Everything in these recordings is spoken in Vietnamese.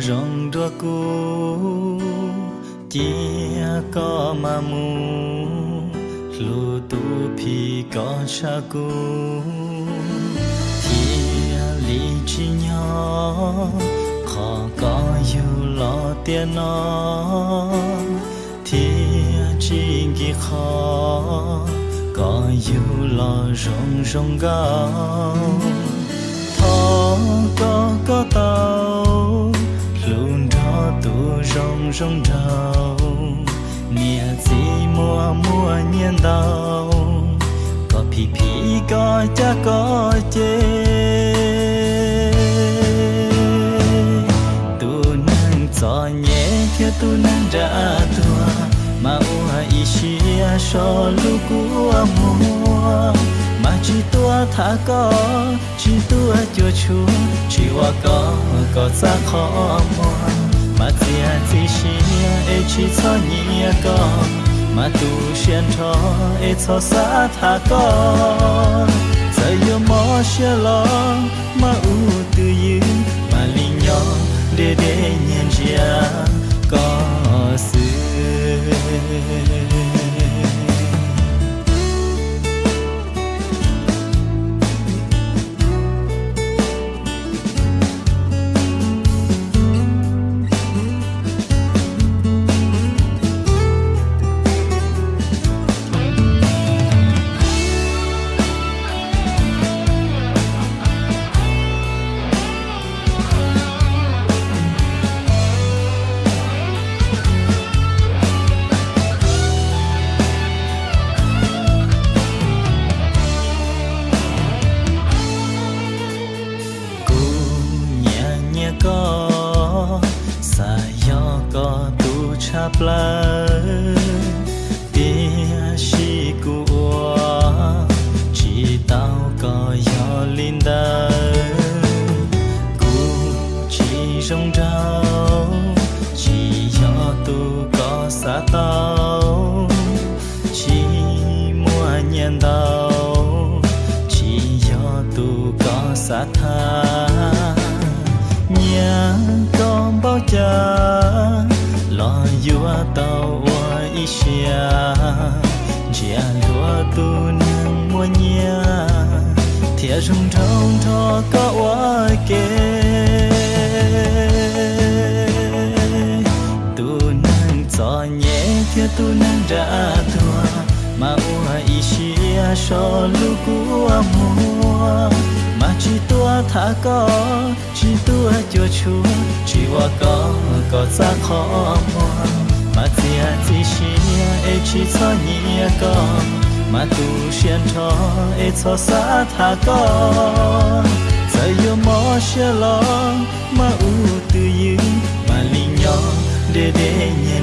rong đua cu chia có mà mu lu tu phi có cha cu chia lý chi nhỏ, khó có yêu lo tiền nó chia chi kỳ khó, có yêu lo rong rong gao thó có có tao rong rong đầu nia gì mua mua nhiên đau có phi phi có cha có chê tu nang cho nhẹ theo tu nang ra tua mà maua ishia so lukua mua mà chỉ tua thả có chỉ tua cho chú chỉ wa có có ra khó mua mà tia chỉ xia e chỉ cho nhia con mà tu xuyên cho e cho xa thả con giờ yo mò xia lo mà u tư yêu mà linh nhỏ để để nhận ra có sự tha. Nhà con bao cha, lo yua tàu wa isha chia lúa tu nương mua nhà thia rung trong thọ có wa kê. Tu nương cho nhẹ thia tu nương ra thua mà wa isha so lu ku mua mà chỉ tua thả có chỉ tua cho chúa chỉ wa có có ra khó mua mà tia chỉ xia e chỉ cho nhia có mà tu xuyên cho e cho xa thả có giờ yo mò xia lo mà u tự yêu mà linh nhỏ để để nhận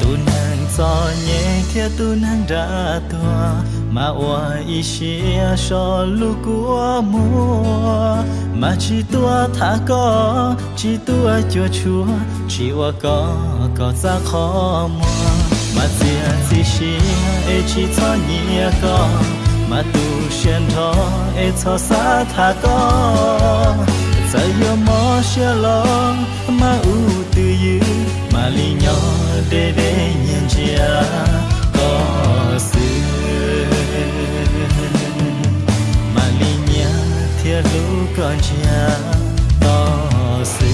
tu nang cho nhẹ kia tu nang ra tua mà oa xia so lu của mùa mà chỉ tua thả có chỉ tua cho chúa chỉ oa có có ra khó mùa mà xia chỉ xia e chỉ cho nhẹ có mà tu xuyên thọ e cho xa thả có giờ yo mò xia lo mà u tự yêu mà li nhỏ để để nhận chia có sự mà li nhá thiệt lu con cha có sự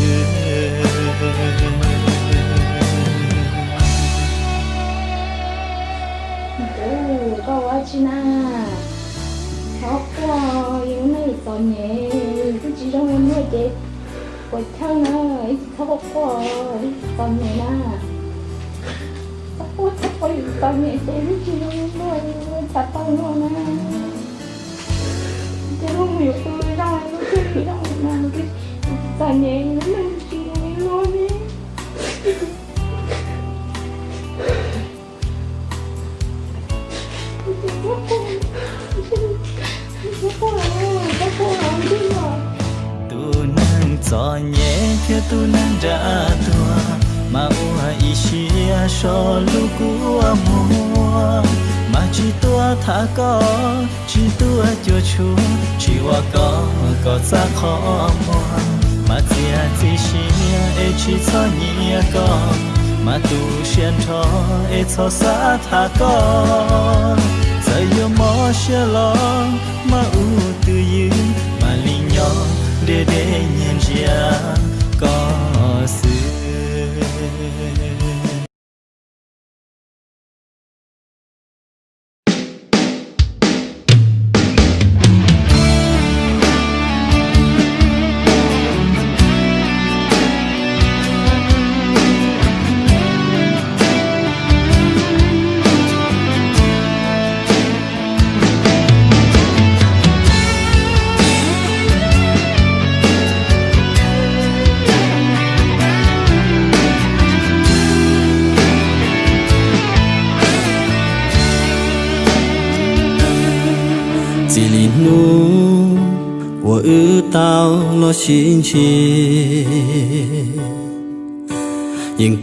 Oh, quá chi na. những nơi tỏ nhẹ cứ chỉ trong em nuôi chết quay theo nó ấy khó quá tỏ nhẹ na khó quá tỏ nhẹ chết chỉ trong em nuôi chặt tay nó na chứ không hiểu tôi ra nó cứ bị động mà cái tỏ nhẹ nó lên chỉ trong tu theo tu nang ra tua mà ua ishia so lu của mua. Mà chỉ tua thả có chỉ tua cho chúa chỉ ว่า có có ra khó mua. Mà tia chỉ xia e chỉ cho nhia có mà tu xiên cho e cho sa thả có giờ yêu mò xia lo mà u tự yên mà linh nhỏ để để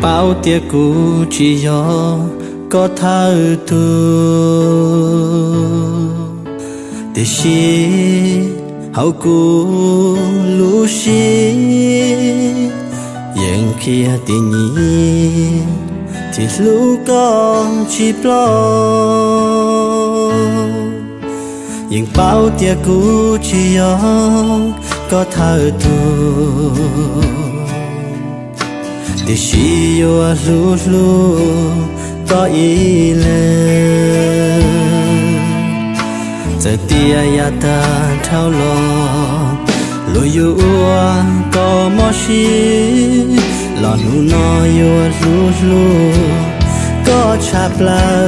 bao tia cũ chỉ do có tha tu để xí, hậu cũ lũ xí nhưng khi tình nhìn thì lũ con chỉ lo. Nhưng bao tia cũ chỉ do có tha tu để chỉ yo lu lu có ý lên giờ tia ya ta thao lo lo yo có mò xí lo nu no yo lu lu có chạp la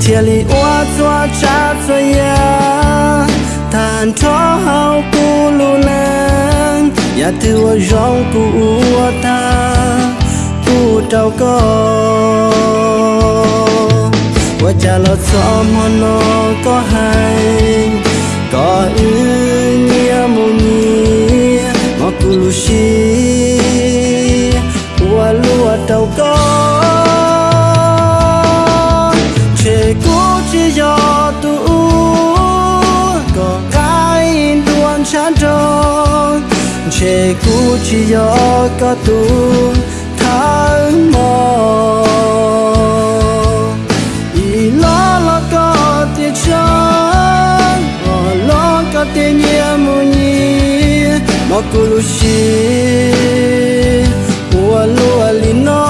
thiên lý oa cho cha cho ya tàn cho hao cu lu nhà ya tu rong cu ta cu trao co qua cha lo cho hòn nó có hay có ư nia mu ni mà cu lu shi qua lu trao co che cu chi yo có tu tháng mò ý lo lo có tiền chán lo có tiền nhẹ mù nhì mà cu lu chi ua lua ali no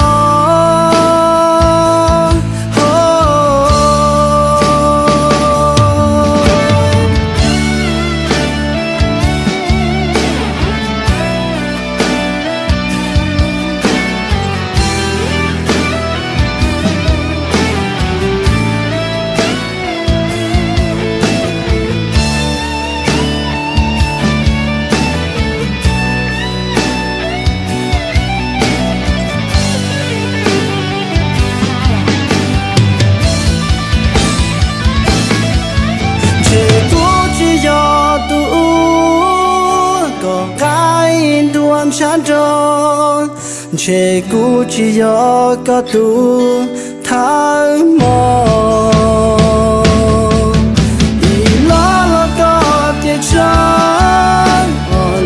che cú chỉ gió có tu tháng mò ý lo lo có tiền chân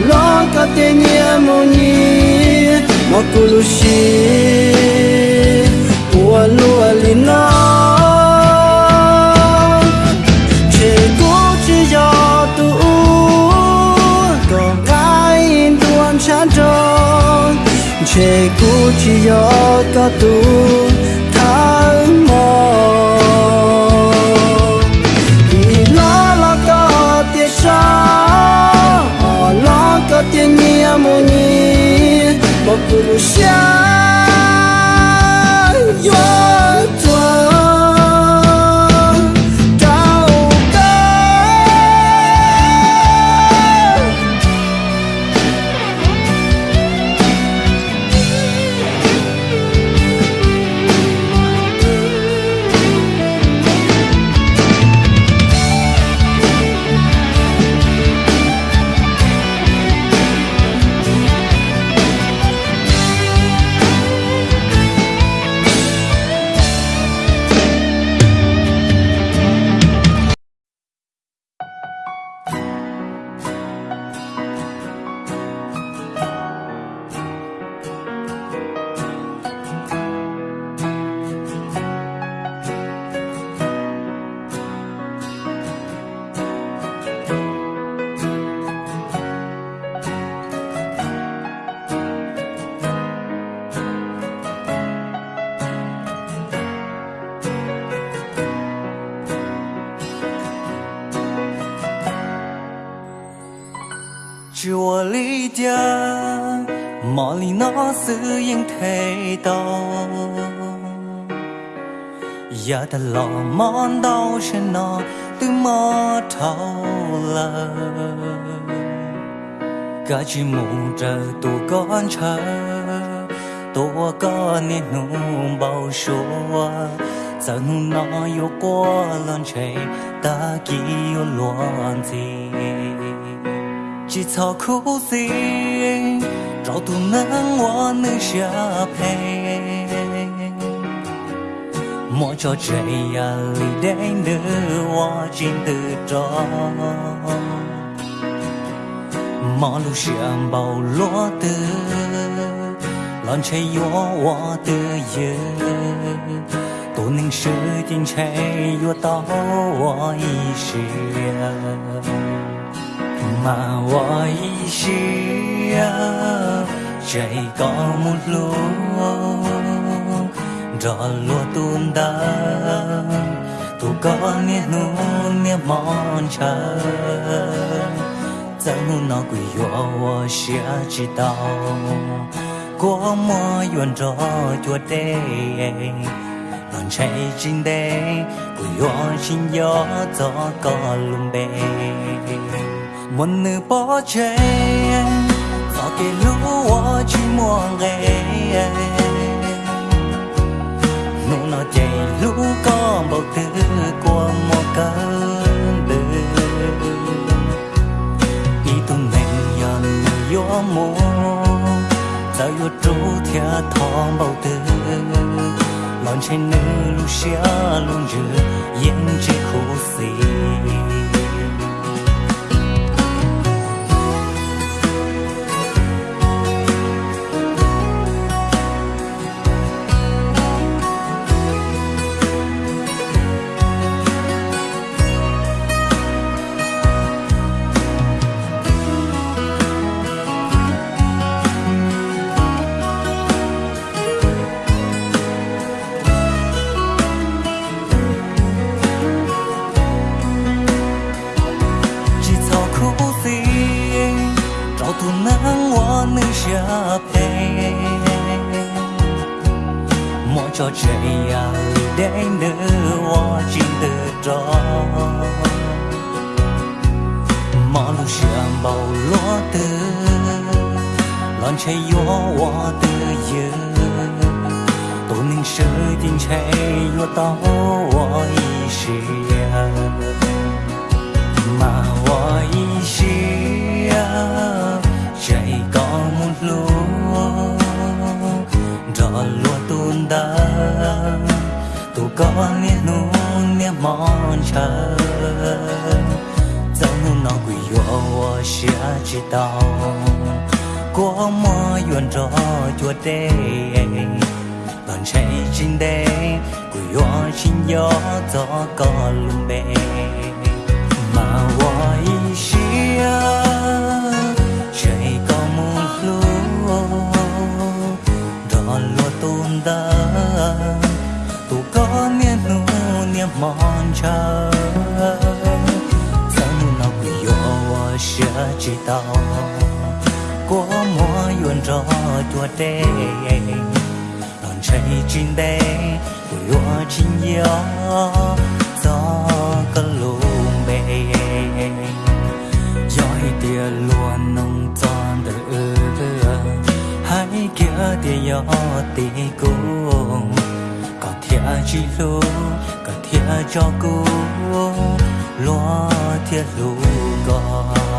lo có tiền nhiều mù nhì mà cú lu che cũ chỉ do chúa lý dia mò lý nó sự yên thế đâu. Giờ ta lò món đau trên nó, từ mò thâu lờ. Cả chỉ mù trời tụ con chờ tua con nên nụ bao số giờ nó yêu qua lần chạy ta kêu loạn gì chỉ cho khu gì rau tu nắng hoa nữ xa phê mỗi cho chạy à lì đến nữ hoa trên từ đó mà lu xiêm bao lúa từ lon chạy gió hoa từ giờ tổ ninh sư tin chạy gió tao hoa ý mà hoa ý à, chạy có một lúc rõ lúa tuôn đá tu có nia nu nia mòn chờ chẳng nó quỷ yo wo xia chỉ tao, có mò yuan cho chua đê lần chạy chinh đê, quỳ yo chinh gió gió có lùng bê một nữ bỏ chạy gió kê lũ chỉ muôn ghê nụ nó chạy lũ có bầu thứ qua mùa cơn đời ý tung nên nhận yo mô giờ yo trú thia thong bầu thứ lon trên nữ lu xia luôn rửa yên chỉ khổ xì. Nia mòn chờ dẫu nu nó yêu, yo xia chỉ tao có mò yuan rõ chua đê còn chạy trên đê quỳ yo trên gió gió có lùm mà hoa nia chờ dẫu nu nó quỳ yo xia chỉ tao có mùa yuan rõ tua tê. Đòn chạy chín đê, của yo chín gió. Gió cơ lùm bê giỏi tia luôn nông tròn đời ư hãy kia tia gió tì cùng chỉ lô cả thiệt cho cô lo thiệt lô con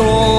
con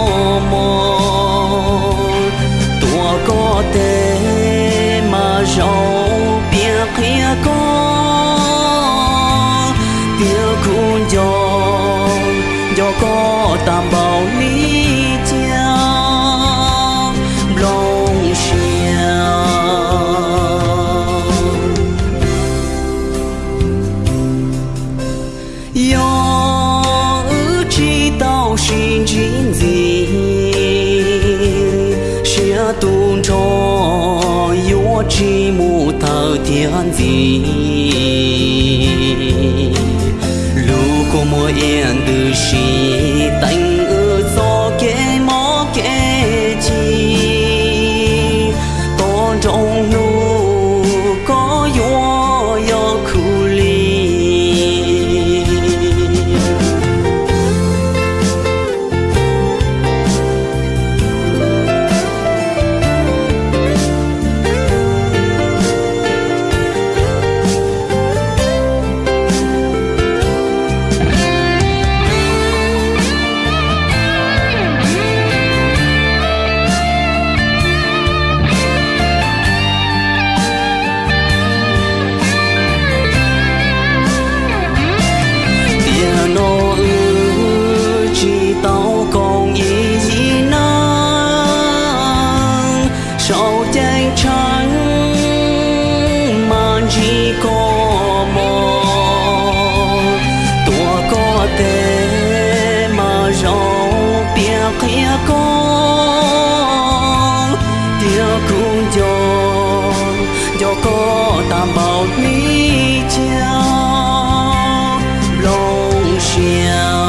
大包你叫龙翔。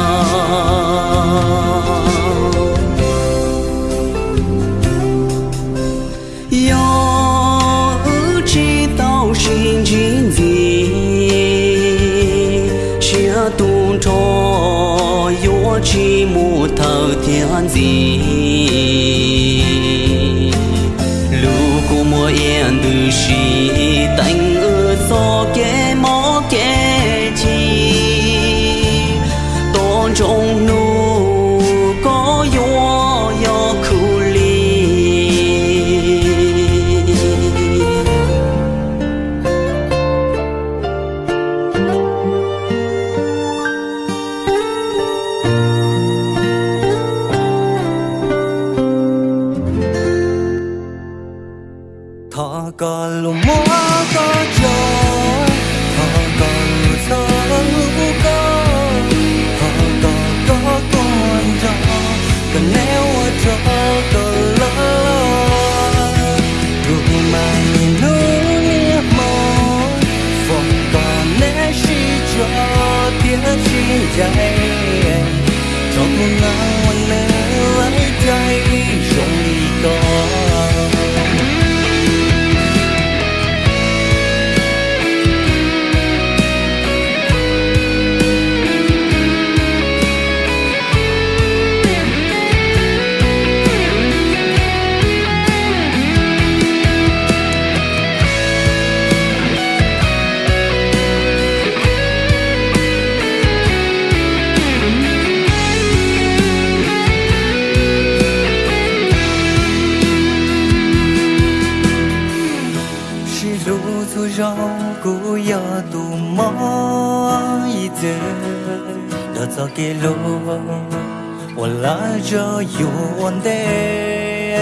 Thọ có lu mua có cho thọ có lu thơ lu có thọ có có con cho cần nếu ở cho có lỡ lúc mà nhìn núi nia mơ phòng còn nè chỉ cho tiếng chi dạy cho con nắng 多走几路，我来教 you one day。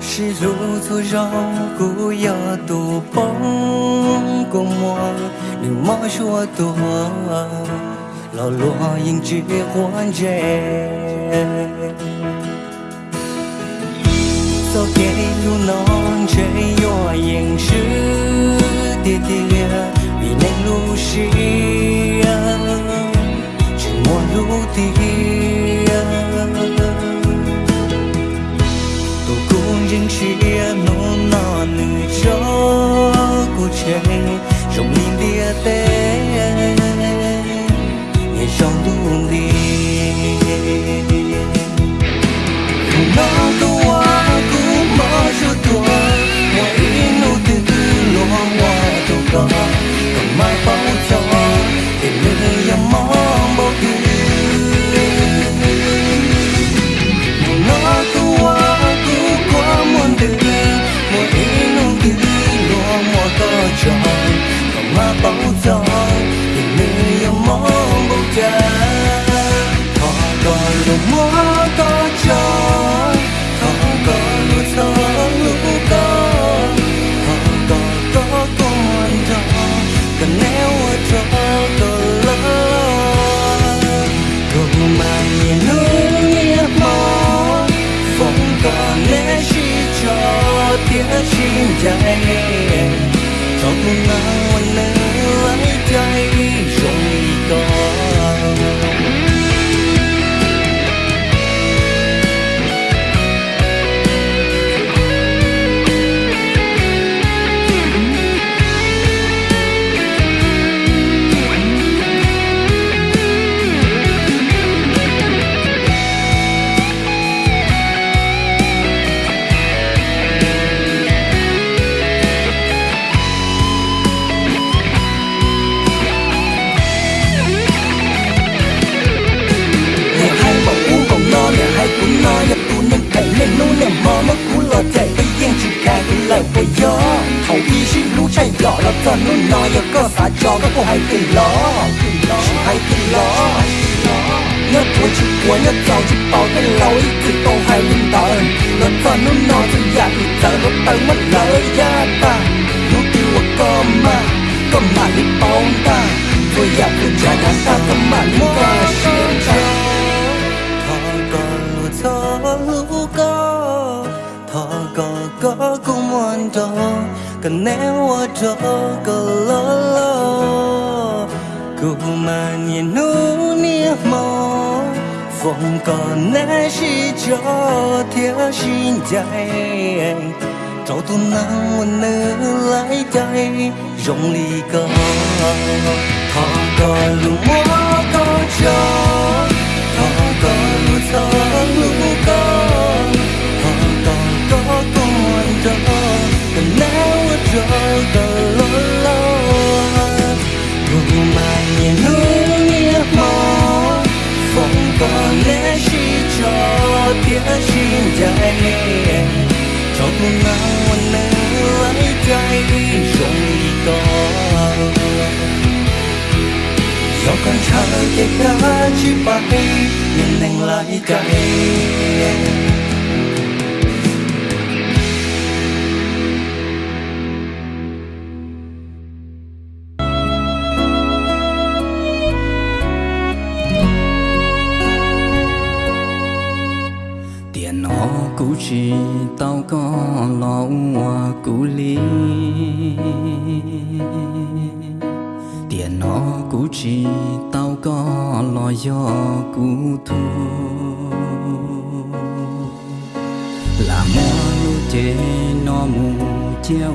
虽然说上古有土崩过磨，如今我多老罗，仍记欢颜。多给路弄成又硬实的的。Vì chỉ muốn lu tia tôi cũng riêng chia nô nọ nữ cho cô trong ใจตกลงมาวันนั้น có cô lo chỉ hai tình lo nhất tuổi chỉ của nhớ giàu chỉ bảo cái lối. Chỉ tô hai linh đời nó toàn nô no chỉ dạ thì giờ nó tới mất lời ya ta. Nô tiêu có mà có mà đi ta. Tôi dạ tôi trả đã ta có mà đi qua ta thọ còn lụt gió lũ có thọ có có cũng muốn đó cần nếu ở đó có 风干那是叫天心在，找到那我能来在容里个，他个路我个叫，他个路走路个，他个个个着，那我这个。 ชื่นใจชอบเงาวันเนื้อไหลใจชมต่อชอบกันชาเก็บกาชิบไปยังแดงไหลใจ tao có lo hoa cũ lý tiền nó cũ chỉ tao có lo do cũ thu. Là mua lu chế nó mù chéo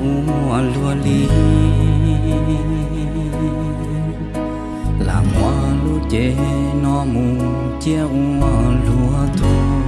lúa lý là mua lu chế nó mù chéo lúa thu.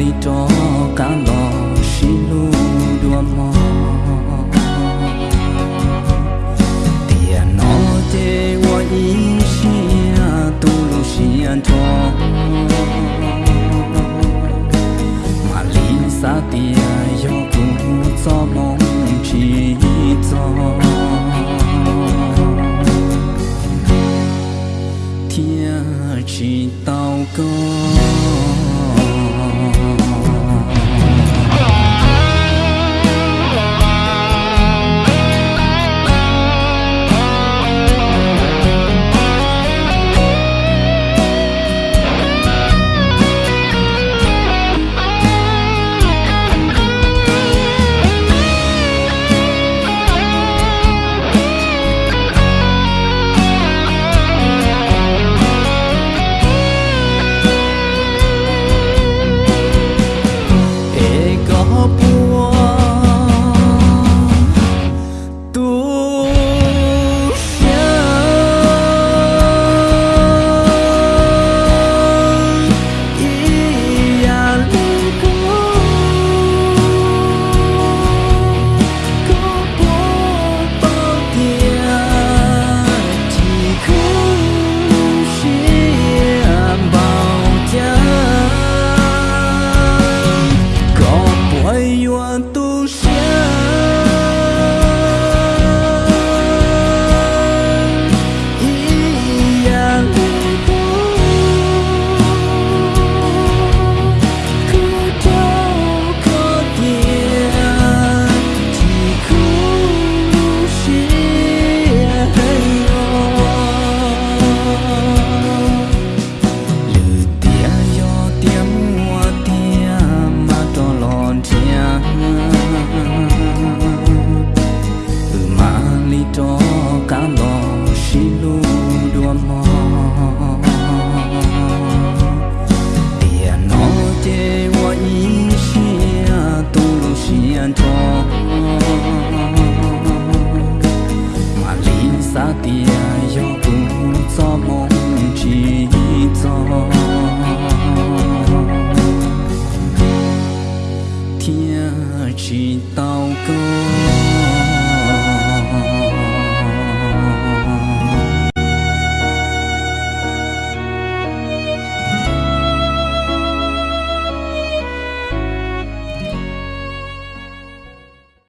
လီတော့ကံတော်ရှိလို့တို့မော